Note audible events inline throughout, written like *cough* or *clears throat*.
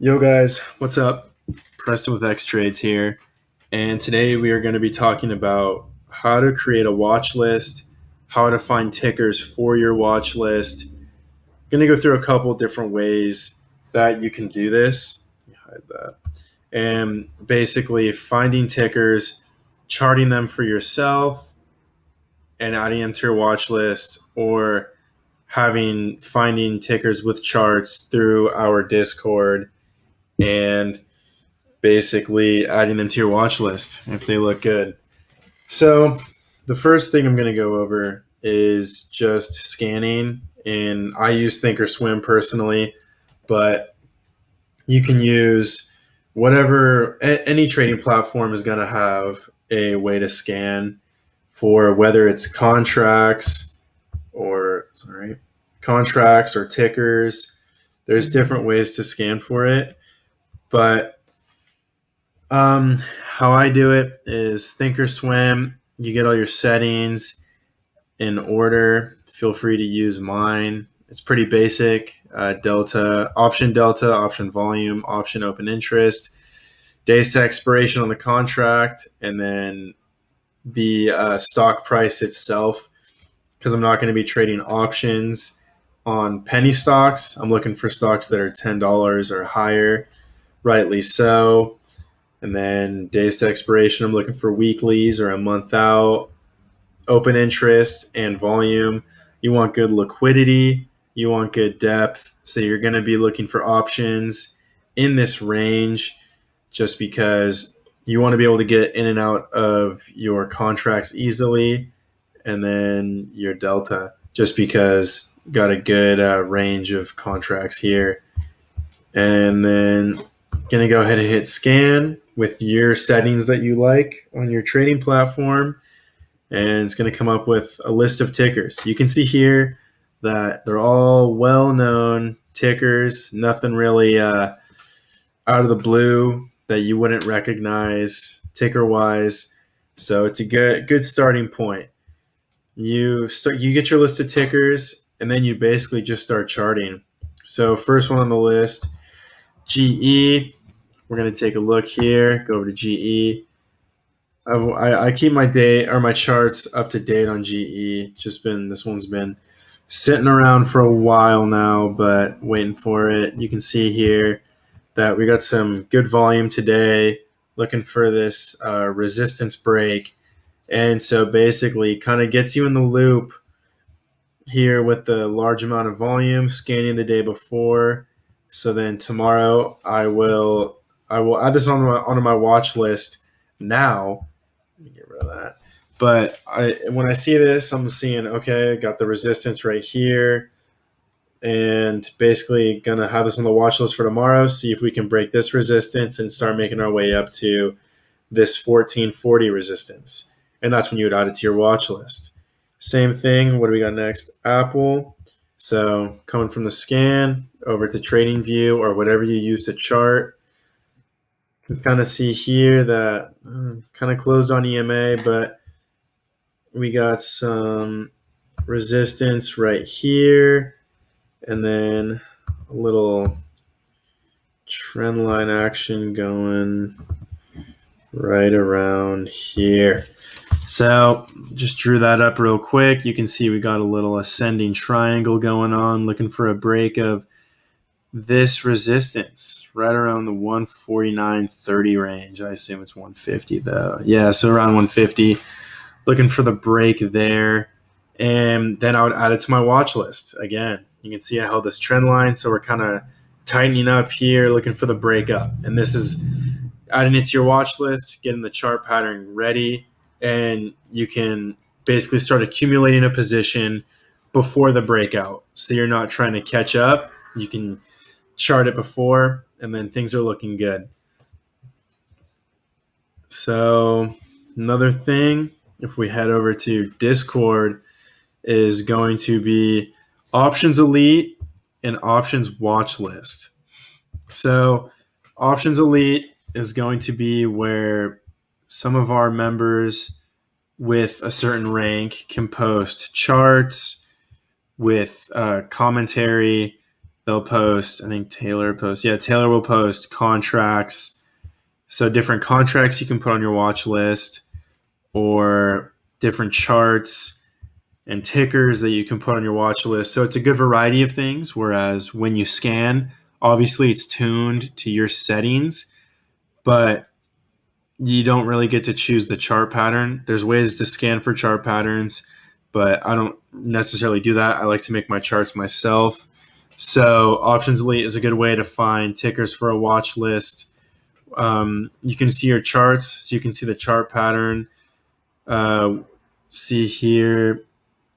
Yo, guys, what's up? Preston with X Trades here, and today we are going to be talking about how to create a watch list, how to find tickers for your watch list. I'm going to go through a couple different ways that you can do this. Hide that. And basically, finding tickers, charting them for yourself, and adding them to your watch list, or having finding tickers with charts through our Discord and basically adding them to your watch list if they look good. So, the first thing I'm going to go over is just scanning. And I use Thinkorswim personally, but you can use whatever any trading platform is going to have a way to scan for whether it's contracts or sorry contracts or tickers there's different ways to scan for it but um, how I do it is Thinkorswim. You get all your settings in order. Feel free to use mine. It's pretty basic. Uh, delta, option delta, option volume, option open interest, days to expiration on the contract, and then the uh, stock price itself. Because I'm not going to be trading options on penny stocks. I'm looking for stocks that are $10 or higher rightly so. And then days to expiration, I'm looking for weeklies or a month out, open interest and volume. You want good liquidity, you want good depth. So you're going to be looking for options in this range just because you want to be able to get in and out of your contracts easily. And then your delta, just because got a good uh, range of contracts here. And then Going to go ahead and hit scan with your settings that you like on your trading platform. And it's going to come up with a list of tickers. You can see here that they're all well known tickers, nothing really uh, out of the blue that you wouldn't recognize ticker wise. So it's a good good starting point. You start you get your list of tickers and then you basically just start charting. So first one on the list, GE. We're going to take a look here, go over to GE. I, I, keep my day or my charts up to date on GE. Just been this one's been sitting around for a while now, but waiting for it. You can see here that we got some good volume today. Looking for this uh, resistance break, and so basically, kind of gets you in the loop here with the large amount of volume scanning the day before. So then tomorrow I will I will add this on my onto my watch list now. Let me get rid of that. But I when I see this, I'm seeing okay, got the resistance right here, and basically gonna have this on the watch list for tomorrow. See if we can break this resistance and start making our way up to this 1440 resistance, and that's when you would add it to your watch list. Same thing. What do we got next? Apple. So coming from the scan over to Trading View or whatever you use to chart you kind of see here that uh, kind of closed on EMA, but we got some resistance right here, and then a little trend line action going right around here. So just drew that up real quick. You can see we got a little ascending triangle going on, looking for a break of this resistance right around the 149.30 range. I assume it's 150 though. Yeah, so around 150. Looking for the break there. And then I would add it to my watch list. Again, you can see I held this trend line. So we're kind of tightening up here, looking for the break up. And this is adding it to your watch list, getting the chart pattern ready. And you can basically start accumulating a position before the breakout. So you're not trying to catch up. You can chart it before, and then things are looking good. So, another thing, if we head over to Discord, is going to be Options Elite and Options Watch List. So, Options Elite is going to be where some of our members with a certain rank can post charts with uh, commentary they'll post. I think Taylor posts. Yeah, Taylor will post contracts. So different contracts you can put on your watch list, or different charts and tickers that you can put on your watch list. So it's a good variety of things. Whereas when you scan, obviously it's tuned to your settings, but you don't really get to choose the chart pattern. There's ways to scan for chart patterns, but I don't necessarily do that. I like to make my charts myself. So Options Elite is a good way to find tickers for a watch list. Um, you can see your charts, so you can see the chart pattern. Uh, see here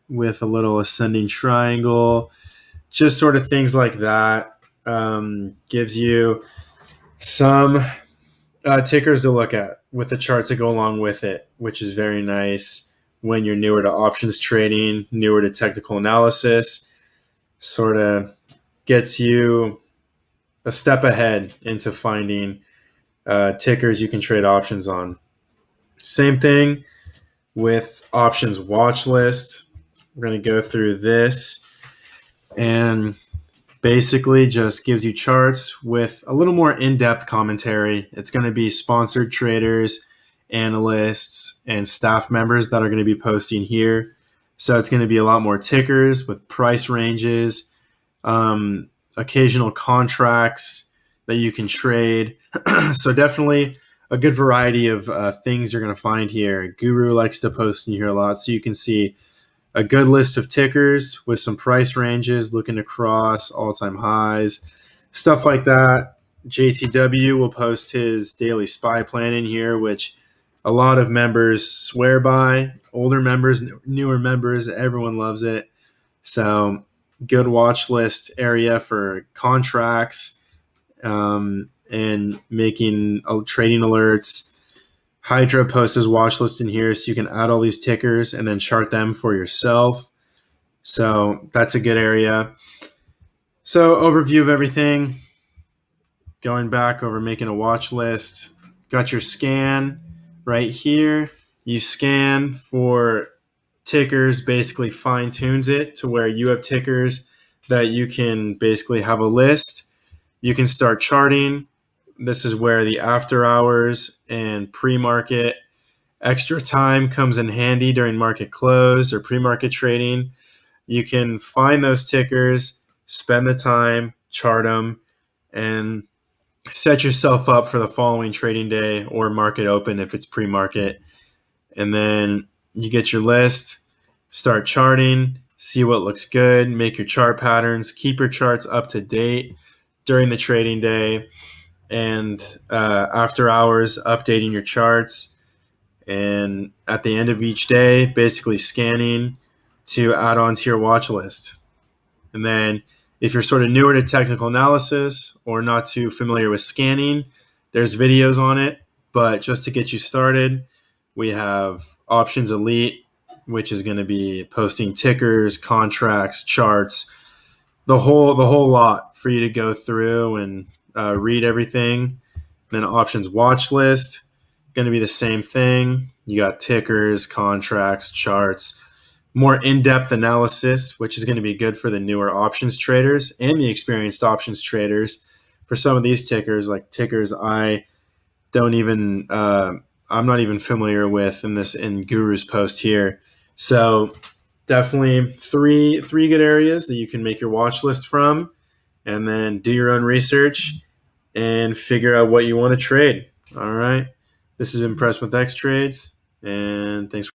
with a little ascending triangle, just sort of things like that. Um, gives you some uh, tickers to look at with the charts that go along with it, which is very nice when you're newer to options trading, newer to technical analysis. Sort of gets you a step ahead into finding uh, tickers you can trade options on. Same thing with options watch list. We're going to go through this and basically just gives you charts with a little more in-depth commentary. It's going to be sponsored traders, analysts, and staff members that are going to be posting here. So it's going to be a lot more tickers with price ranges, um, occasional contracts that you can trade. *clears throat* so definitely a good variety of uh, things you're going to find here. Guru likes to post in here a lot, so you can see a good list of tickers with some price ranges looking across all-time highs, stuff like that. JTW will post his daily SPY plan in here, which a lot of members swear by. Older members, newer members, everyone loves it. So good watch list area for contracts um, and making uh, trading alerts Hydra posts his watch list in here so you can add all these tickers and then chart them for yourself. So that's a good area. So overview of everything. Going back over making a watch list. Got your scan right here. You scan for tickers, basically fine tunes it to where you have tickers that you can basically have a list. You can start charting this is where the after hours and pre market extra time comes in handy during market close or pre market trading. You can find those tickers, spend the time, chart them, and set yourself up for the following trading day or market open if it's pre market. And then you get your list, start charting, see what looks good, make your chart patterns, keep your charts up to date during the trading day and uh, after hours updating your charts. And at the end of each day basically scanning to add on to your watch list. And then if you're sort of newer to technical analysis or not too familiar with scanning there's videos on it but just to get you started we have options elite which is going to be posting tickers contracts charts the whole the whole lot for you to go through and uh, read everything. Then options watch list, going to be the same thing. You got tickers, contracts, charts, more in depth analysis, which is going to be good for the newer options traders and the experienced options traders. For some of these tickers, like tickers, I don't even, uh, I'm not even familiar with in this in Guru's post here. So definitely three three good areas that you can make your watch list from and then do your own research and figure out what you want to trade. All right. This has been Preston with X Trades, and thanks.